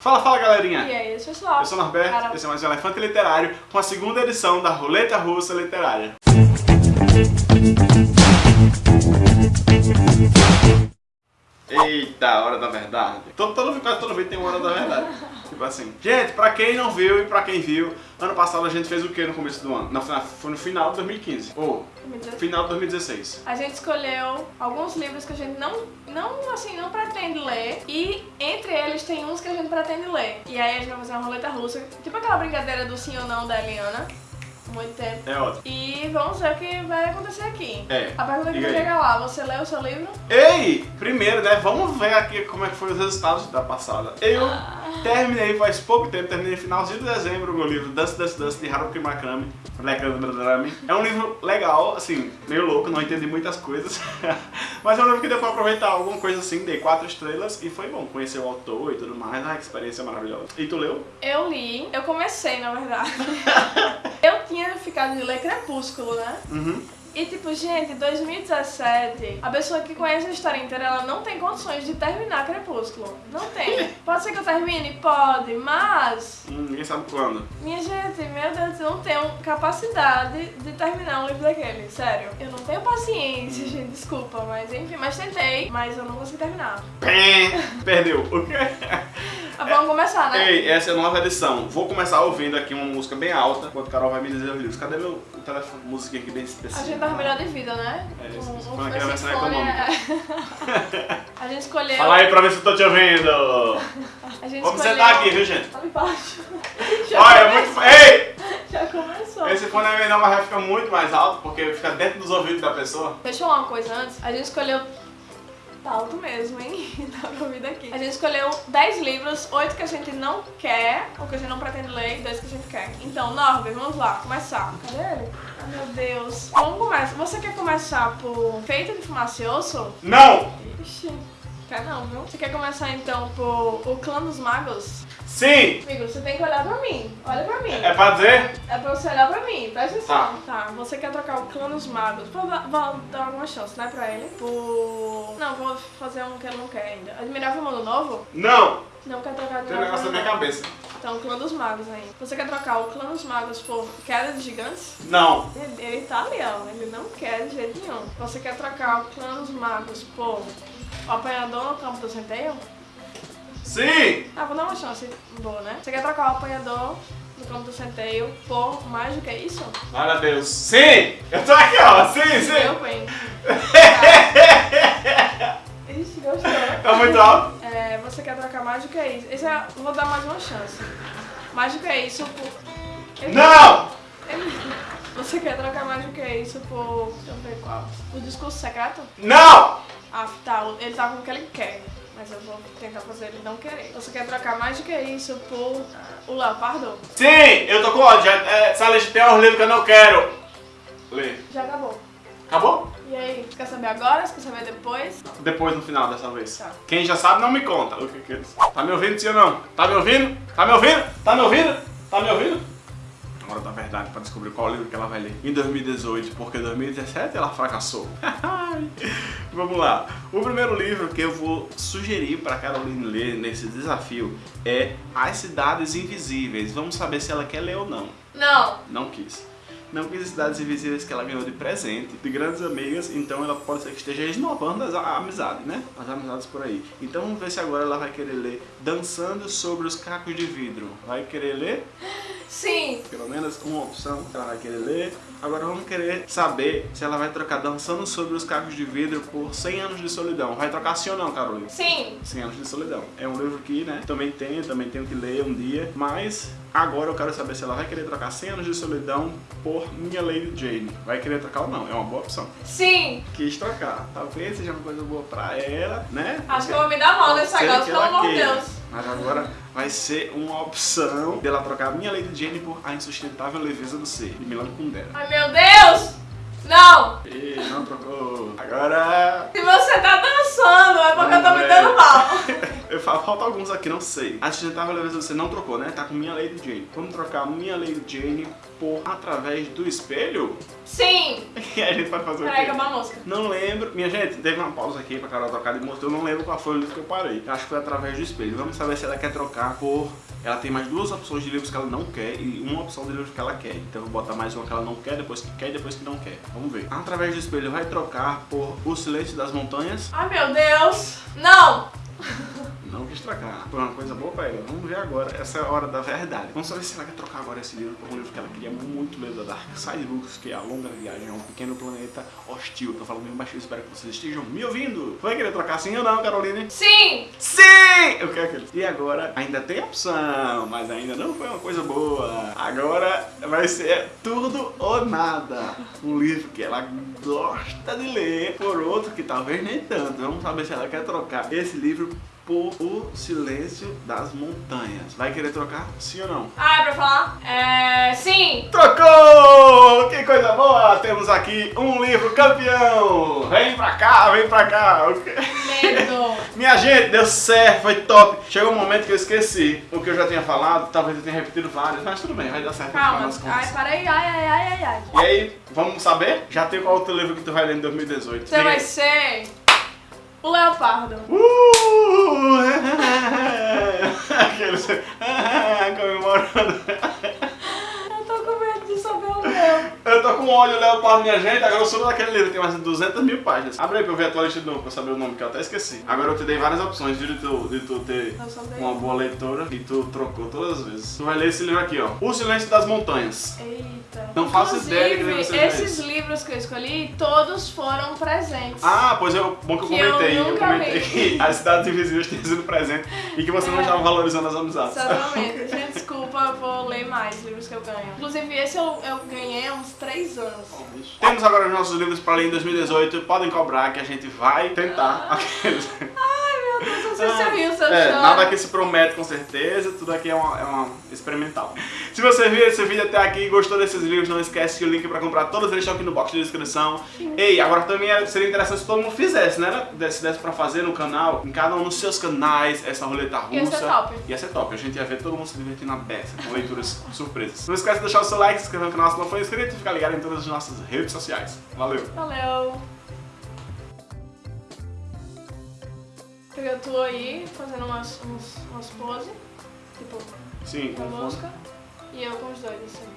Fala, fala galerinha! E aí, pessoal? Eu sou o Norberto, Cara... esse é mais um Elefante Literário com a segunda edição da Roleta Russa Literária. Eita, hora da verdade. Todo, todo, quase todo vídeo tem uma hora da verdade. tipo assim. Gente, pra quem não viu e pra quem viu, ano passado a gente fez o que no começo do ano? Não, foi no final de 2015. Ou final de 2016. A gente escolheu alguns livros que a gente não, não, assim, não pretende ler. E entre tem uns que a gente pretende ler. E aí a gente vai fazer uma roleta russa. Tipo aquela brincadeira do sim ou não da Eliana muito tempo. É ótimo. E vamos ver o que vai acontecer aqui. É. A pergunta que vai chegar lá, você leu o seu livro? Ei! Primeiro, né, vamos ver aqui como é que foi os resultados da passada. Eu ah. terminei faz pouco tempo, terminei no finalzinho de dezembro o meu livro Dance Dance Dance de Haruki Murakami. É um livro legal, assim, meio louco, não entendi muitas coisas. Mas é um livro que deu pra aproveitar alguma coisa assim, dei quatro estrelas e foi bom conhecer o autor e tudo mais. Ah, que experiência maravilhosa. E tu leu? Eu li, eu comecei na verdade. eu tinha ficado de ler Crepúsculo, né? Uhum. E tipo, gente, 2017, a pessoa que conhece a história inteira, ela não tem condições de terminar Crepúsculo. Não tem. Pode ser que eu termine? Pode, mas... Hum, ninguém sabe quando. Minha gente, meu Deus, eu não tenho capacidade de terminar um livro daquele, sério. Eu não tenho paciência, hum. gente, desculpa, mas enfim, mas tentei, mas eu não consegui terminar. Perdeu. O quê? Vamos começar, né? Ei, essa é a nova edição. Vou começar ouvindo aqui uma música bem alta, enquanto Carol vai me dizer os livros. Cadê meu telefone, música aqui bem específica? A gente tava melhor de vida, né? É, esse, um, um, aqui na versão econômica. A gente escolheu... Fala aí pra ver se eu tô te ouvindo. A gente Vamos escolheu... sentar aqui, viu, gente? Embaixo. Olha, é muito... Ei! Já começou. Esse fone é não vai ficar muito mais alto, porque fica dentro dos ouvidos da pessoa. Deixa eu falar uma coisa antes. A gente escolheu Tá alto mesmo, hein? Dá pra ouvir daqui. A gente escolheu 10 livros, 8 que a gente não quer, ou que a gente não pretende ler, e 2 que a gente quer. Então, Norbert, vamos lá, começar. Cadê ele? Ai, meu Deus. Vamos começar. Você quer começar por Feito de Fumacioso? Não! Ixi. Quer não, viu? Você quer começar então por O Clã dos Magos? Sim! Amigo, você tem que olhar pra mim. Olha pra mim. É pra dizer? É pra você olhar pra mim, presta atenção. Tá. tá. Você quer trocar o Clã dos Magos? Vou, vou dar alguma chance, né, pra ele? Por... Não, vou fazer um que ele não quer ainda. Admirável Mundo Novo? Não! Não quer trocar Tem um negócio na minha cabeça. Então, o Clã dos Magos aí. Você quer trocar o Clã dos Magos por Queda de Gigantes? Não. Ele, ele tá ali, ó. Ele não quer de jeito nenhum. Você quer trocar o Clã dos Magos por o Apanhador no Campo do Centeio? Sim! Ah, vou dar uma chance boa, né? Você quer trocar o Apanhador no Campo do Centeio por mais do que isso? Glória a Deus. Sim! Eu tô aqui, ó. Sim, sim. Eu bem. Ixi, gostou. Tá muito alto? É, do que isso? Esse é, vou dar mais uma chance. Do que isso por... Ele... Não! Você quer trocar mais do que isso por... Deixa eu ver qual. O discurso secreto? Não! Ah, tá. Ele tá com o que ele quer. Mas eu vou tentar fazer ele não querer. Você quer trocar mais do que isso por o Leopardo? Sim! Eu tô com ódio. É, essa lista tem um livro que eu não quero ler. Já acabou. Acabou? E aí, você quer saber agora? Você quer saber depois? Depois, no final, dessa vez. Tá. Quem já sabe, não me conta. O que que é Tá me ouvindo, sim ou não? Tá me ouvindo? Tá me ouvindo? Tá me ouvindo? Tá me ouvindo? hora da verdade para descobrir qual livro que ela vai ler em 2018, porque em 2017 ela fracassou. Vamos lá. O primeiro livro que eu vou sugerir para Caroline ler nesse desafio é As Cidades Invisíveis. Vamos saber se ela quer ler ou não. Não. Não quis não quis cidades invisíveis que ela ganhou de presente, de grandes amigas, então ela pode ser que esteja renovando as amizades, né? As amizades por aí. Então vamos ver se agora ela vai querer ler Dançando sobre os Cacos de Vidro. Vai querer ler? Sim! Pelo menos uma opção que ela vai querer ler. Agora vamos querer saber se ela vai trocar Dançando sobre os Cacos de Vidro por 100 anos de solidão. Vai trocar sim ou não, Carolina? Sim! 100 anos de solidão. É um livro que, né, também tenho, também tenho que ler um dia, mas agora eu quero saber se ela vai querer trocar 100 anos de solidão por Minha Lady Jane. Vai querer trocar ou não? É uma boa opção. Sim! Quis trocar. Talvez seja uma coisa boa pra ela, né? Acho que eu vou me dar mal nesse negócio, pelo amor de Deus. Mas agora vai ser uma opção dela trocar Minha Lady Jane por A Insustentável Leveza do Ser, de Milan Kundera. Ai, meu Deus! Não! Ih, não trocou. Agora... Se você tá dançando, é porque eu tô me dando mal. Eu falo, falta alguns aqui, não sei. A gente tava levando, você não trocou, né? Tá com Minha Lady Jane. Vamos trocar Minha Lady Jane por Através do Espelho? Sim! E a gente vai fazer Peraí, o quê? acabou a música. Não lembro. Minha gente, teve uma pausa aqui pra Carol trocar de música. Eu não lembro qual foi o livro que eu parei. Acho que foi Através do Espelho. Vamos saber se ela quer trocar por... Ela tem mais duas opções de livros que ela não quer e uma opção de livros que ela quer. Então eu vou botar mais uma que ela não quer, depois que quer e depois que não quer. Vamos ver. Através do Espelho vai trocar por O Silêncio das Montanhas. Ai, meu Deus! Não! Não quis trocar. Foi uma coisa boa pra ela. Vamos ver agora. Essa é a hora da verdade. Vamos saber se ela quer trocar agora esse livro por um livro que ela queria muito ler da Dark Side Books, que é A Longa Viagem a um Pequeno Planeta Hostil. Tô falando bem baixinho, espero que vocês estejam me ouvindo. Vai querer trocar sim ou não, Caroline? Sim! Sim! Eu quero aquele. E agora ainda tem opção, mas ainda não foi uma coisa boa. Agora vai ser tudo ou nada. Um livro que ela gosta de ler por outro que talvez nem tanto. Vamos saber se ela quer trocar esse livro por O Silêncio das Montanhas. Vai querer trocar? Sim ou não? Ah, é pra falar? É. Sim! Trocou! Que coisa boa! Temos aqui um livro campeão! Vem pra cá, vem pra cá! Medo! Minha gente, deu certo, foi top. Chegou um momento que eu esqueci o que eu já tinha falado, talvez eu tenha repetido vários, mas tudo bem, vai dar certo. Calma. Ai, para aí. Ai, ai, ai, ai, ai. E aí, vamos saber? Já tem qual outro livro que tu vai ler em 2018? Você vai ser. O Leopardo. Uh! Aqueles comemorando. Eu tô com medo de saber o meu. Eu tô com ódio leopardo, minha gente. Agora eu sou daquele livro, tem mais de 200 mil páginas. Abre aí pra eu ver a tua lista de novo, pra eu saber o nome, que eu até esqueci. Agora eu te dei várias opções, de tu, de tu ter Eu uma boa leitora e tu trocou todas as vezes. Tu vai ler esse livro aqui, ó. O Silêncio das Montanhas. Eita. Não faço ideia de que seja esses esse. livros que eu escolhi, todos foram presentes. Ah, pois é, bom que eu Que eu comentei. Eu, nunca comentei vi. que as cidades invisíveis tinham sido presente e que você não É. estava valorizando as amizades. Exatamente. Gente, desculpa, eu vou ler mais livros que eu ganho. Inclusive, esse eu, eu ganhei há uns 3 anos. Temos agora os nossos livros para ler em 2018. Podem cobrar que a gente vai tentar. Aqueles. Deus, eu É, nada aqui se promete com certeza, tudo aqui é uma, é uma experimental. Se você viu esse vídeo até aqui e gostou desses livros, não esquece que o link para comprar todos eles estão aqui no box de descrição. Ei, agora também é- seria interessante se todo mundo fizesse, né? Se desse pra fazer no canal, em cada um dos seus canais, essa roleta russa. Ia ser top. Ia ser top. A gente ia ver todo mundo se divertindo na beça, com leituras surpresas. Não esquece de deixar o seu like, se inscrever no canal se não for inscrito e ficar ligado em todas as nossas redes sociais. Valeu! Valeu. Eu tô aí fazendo umas, umas, umas poses, tipo, Sim, com música, e eu com os dois, assim.